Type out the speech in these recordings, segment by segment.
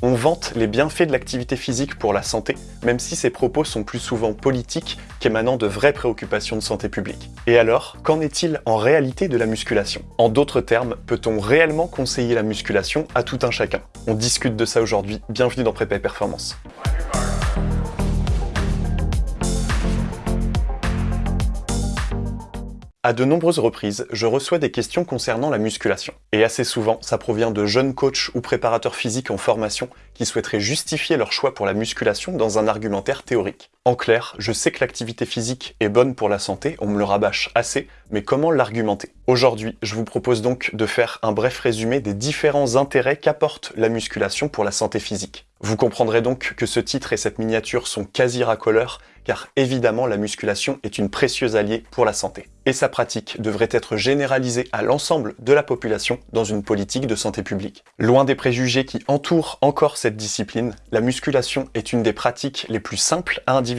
On vante les bienfaits de l'activité physique pour la santé, même si ces propos sont plus souvent politiques qu'émanant de vraies préoccupations de santé publique. Et alors, qu'en est-il en réalité de la musculation? En d'autres termes, peut-on réellement conseiller la musculation à tout un chacun? On discute de ça aujourd'hui, bienvenue dans Prépa Performance. À de nombreuses reprises, je reçois des questions concernant la musculation. Et assez souvent, ça provient de jeunes coachs ou préparateurs physiques en formation qui souhaiteraient justifier leur choix pour la musculation dans un argumentaire théorique. En clair, je sais que l'activité physique est bonne pour la santé, on me le rabâche assez, mais comment l'argumenter? Aujourd'hui, je vous propose donc de faire un bref résumé des différents intérêts qu'apporte la musculation pour la santé physique. Vous comprendrez donc que ce titre et cette miniature sont quasi racoleurs, car évidemment la musculation est une précieuse alliée pour la santé. Et sa pratique devrait être généralisée à l'ensemble de la population dans une politique de santé publique. Loin des préjugés qui entourent encore cette discipline, la musculation est une des pratiques les plus simples à individualiser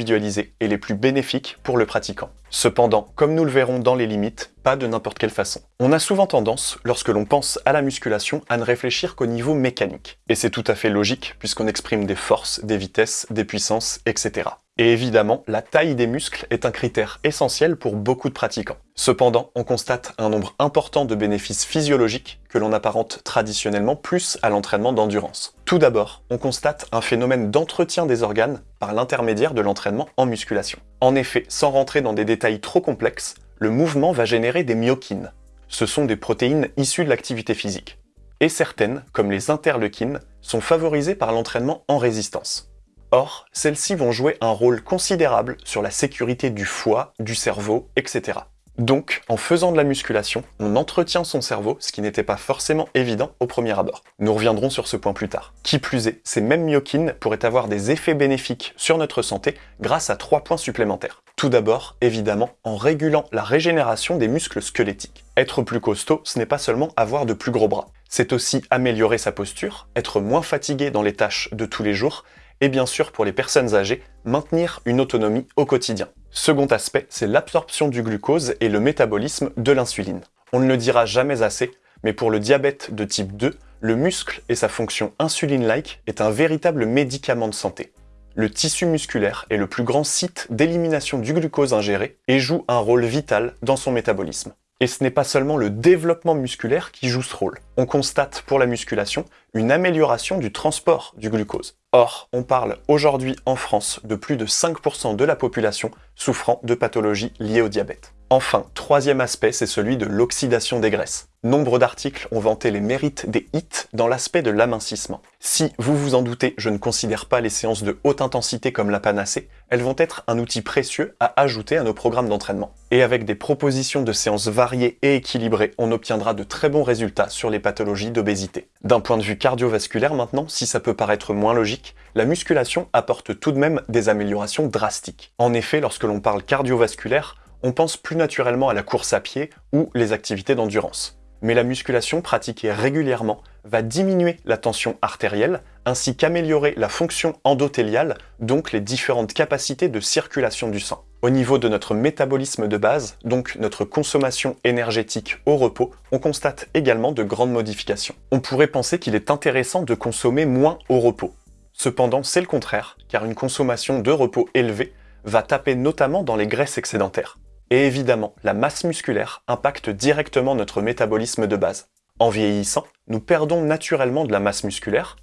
et les plus bénéfiques pour le pratiquant. Cependant, comme nous le verrons dans les limites, pas de n'importe quelle façon. On a souvent tendance, lorsque l'on pense à la musculation, à ne réfléchir qu'au niveau mécanique. Et c'est tout à fait logique, puisqu'on exprime des forces, des vitesses, des puissances, etc. Et évidemment, la taille des muscles est un critère essentiel pour beaucoup de pratiquants. Cependant, on constate un nombre important de bénéfices physiologiques que l'on apparente traditionnellement plus à l'entraînement d'endurance. Tout d'abord, on constate un phénomène d'entretien des organes par l'intermédiaire de l'entraînement en musculation. En effet, sans rentrer dans des détails trop complexes, le mouvement va générer des myokines. Ce sont des protéines issues de l'activité physique. Et certaines, comme les interleukines, sont favorisées par l'entraînement en résistance. Or, celles-ci vont jouer un rôle considérable sur la sécurité du foie, du cerveau, etc. Donc, en faisant de la musculation, on entretient son cerveau, ce qui n'était pas forcément évident au premier abord. Nous reviendrons sur ce point plus tard. Qui plus est, ces mêmes myokines pourraient avoir des effets bénéfiques sur notre santé grâce à trois points supplémentaires. Tout d'abord, évidemment, en régulant la régénération des muscles squelettiques. Être plus costaud, ce n'est pas seulement avoir de plus gros bras. C'est aussi améliorer sa posture, être moins fatigué dans les tâches de tous les jours, et bien sûr pour les personnes âgées, maintenir une autonomie au quotidien. Second aspect, c'est l'absorption du glucose et le métabolisme de l'insuline. On ne le dira jamais assez, mais pour le diabète de type 2, le muscle et sa fonction insuline-like est un véritable médicament de santé. Le tissu musculaire est le plus grand site d'élimination du glucose ingéré et joue un rôle vital dans son métabolisme. Et ce n'est pas seulement le développement musculaire qui joue ce rôle. On constate pour la musculation une amélioration du transport du glucose. Or, on parle aujourd'hui en France de plus de 5% de la population souffrant de pathologies liées au diabète. Enfin, troisième aspect, c'est celui de l'oxydation des graisses. Nombre d'articles ont vanté les mérites des HIIT dans l'aspect de l'amincissement. Si, vous vous en doutez, je ne considère pas les séances de haute intensité comme la panacée, elles vont être un outil précieux à ajouter à nos programmes d'entraînement. Et avec des propositions de séances variées et équilibrées, on obtiendra de très bons résultats sur les pathologies d'obésité. D'un point de vue cardiovasculaire maintenant, si ça peut paraître moins logique, la musculation apporte tout de même des améliorations drastiques. En effet, lorsque l'on parle cardiovasculaire, on pense plus naturellement à la course à pied ou les activités d'endurance. Mais la musculation pratiquée régulièrement va diminuer la tension artérielle ainsi qu'améliorer la fonction endothéliale, donc les différentes capacités de circulation du sang. Au niveau de notre métabolisme de base, donc notre consommation énergétique au repos, on constate également de grandes modifications. On pourrait penser qu'il est intéressant de consommer moins au repos. Cependant, c'est le contraire, car une consommation de repos élevée va taper notamment dans les graisses excédentaires. Et évidemment, la masse musculaire impacte directement notre métabolisme de base. En vieillissant, nous perdons naturellement de la masse musculaire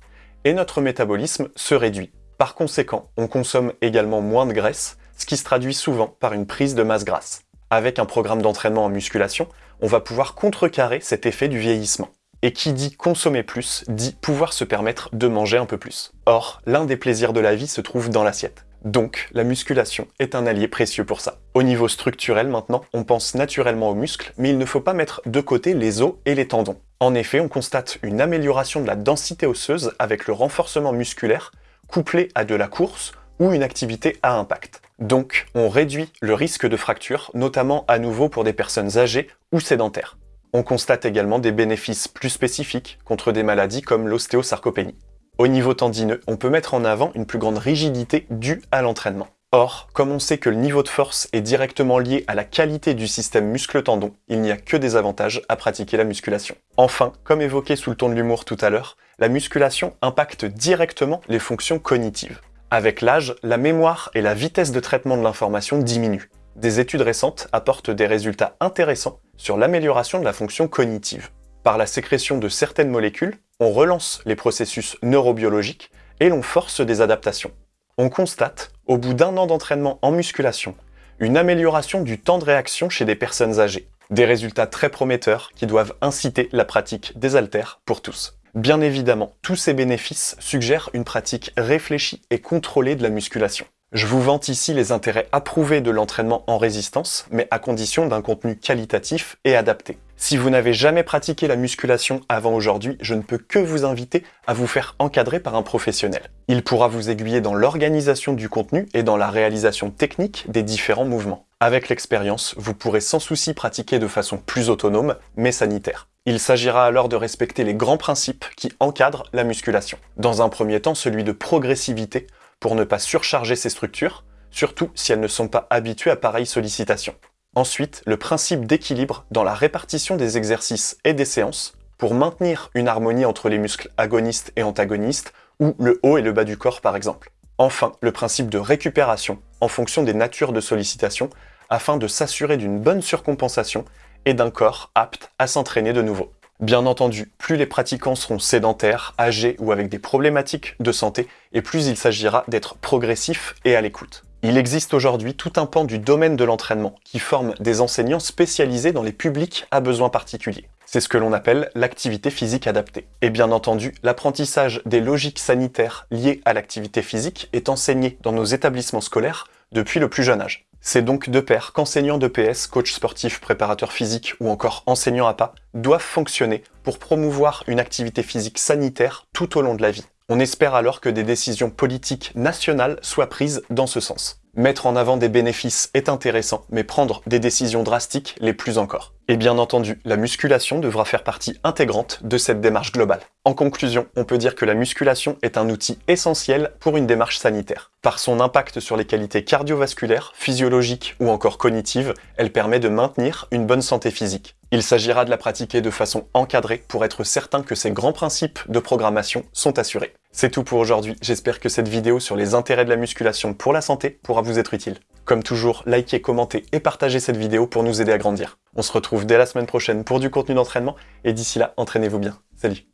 et notre métabolisme se réduit. Par conséquent, on consomme également moins de graisse, ce qui se traduit souvent par une prise de masse grasse. Avec un programme d'entraînement en musculation, on va pouvoir contrecarrer cet effet du vieillissement. Et qui dit consommer plus, dit pouvoir se permettre de manger un peu plus. Or, l'un des plaisirs de la vie se trouve dans l'assiette. Donc, la musculation est un allié précieux pour ça. Au niveau structurel maintenant, on pense naturellement aux muscles, mais il ne faut pas mettre de côté les os et les tendons. En effet, on constate une amélioration de la densité osseuse avec le renforcement musculaire, couplé à de la course ou une activité à impact. Donc, on réduit le risque de fracture, notamment à nouveau pour des personnes âgées ou sédentaires. On constate également des bénéfices plus spécifiques contre des maladies comme l'ostéosarcopénie. Au niveau tendineux, on peut mettre en avant une plus grande rigidité due à l'entraînement. Or, comme on sait que le niveau de force est directement lié à la qualité du système muscle-tendon, il n'y a que des avantages à pratiquer la musculation. Enfin, comme évoqué sous le ton de l'humour tout à l'heure, la musculation impacte directement les fonctions cognitives. Avec l'âge, la mémoire et la vitesse de traitement de l'information diminuent. Des études récentes apportent des résultats intéressants sur l'amélioration de la fonction cognitive. Par la sécrétion de certaines molécules, on relance les processus neurobiologiques et l'on force des adaptations. On constate, au bout d'un an d'entraînement en musculation, une amélioration du temps de réaction chez des personnes âgées. Des résultats très prometteurs qui doivent inciter la pratique des haltères pour tous. Bien évidemment, tous ces bénéfices suggèrent une pratique réfléchie et contrôlée de la musculation. Je vous vante ici les intérêts approuvés de l'entraînement en résistance, mais à condition d'un contenu qualitatif et adapté. Si vous n'avez jamais pratiqué la musculation avant aujourd'hui, je ne peux que vous inviter à vous faire encadrer par un professionnel. Il pourra vous aiguiller dans l'organisation du contenu et dans la réalisation technique des différents mouvements. Avec l'expérience, vous pourrez sans souci pratiquer de façon plus autonome, mais sanitaire. Il s'agira alors de respecter les grands principes qui encadrent la musculation. Dans un premier temps, celui de progressivité, pour ne pas surcharger ces structures, surtout si elles ne sont pas habituées à pareille sollicitation. Ensuite, le principe d'équilibre dans la répartition des exercices et des séances pour maintenir une harmonie entre les muscles agonistes et antagonistes, ou le haut et le bas du corps par exemple. Enfin, le principe de récupération en fonction des natures de sollicitation afin de s'assurer d'une bonne surcompensation et d'un corps apte à s'entraîner de nouveau. Bien entendu, plus les pratiquants seront sédentaires, âgés ou avec des problématiques de santé, et plus il s'agira d'être progressif et à l'écoute. Il existe aujourd'hui tout un pan du domaine de l'entraînement qui forme des enseignants spécialisés dans les publics à besoins particuliers. C'est ce que l'on appelle l'activité physique adaptée. Et bien entendu, l'apprentissage des logiques sanitaires liées à l'activité physique est enseigné dans nos établissements scolaires depuis le plus jeune âge. C'est donc de pair qu'enseignants de PS, coach sportif, préparateur physique ou encore enseignants APA doivent fonctionner pour promouvoir une activité physique sanitaire tout au long de la vie. On espère alors que des décisions politiques nationales soient prises dans ce sens. Mettre en avant des bénéfices est intéressant, mais prendre des décisions drastiques les plus encore. Et bien entendu, la musculation devra faire partie intégrante de cette démarche globale. En conclusion, on peut dire que la musculation est un outil essentiel pour une démarche sanitaire. Par son impact sur les qualités cardiovasculaires, physiologiques ou encore cognitives, elle permet de maintenir une bonne santé physique. Il s'agira de la pratiquer de façon encadrée pour être certain que ces grands principes de programmation sont assurés. C'est tout pour aujourd'hui, j'espère que cette vidéo sur les intérêts de la musculation pour la santé pourra vous être utile. Comme toujours, likez, commentez et partagez cette vidéo pour nous aider à grandir. On se retrouve dès la semaine prochaine pour du contenu d'entraînement, et d'ici là, entraînez-vous bien. Salut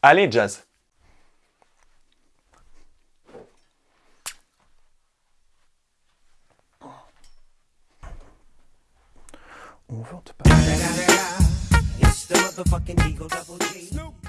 Allez, Jazz On vente pas. motherfucking Eagle Double G.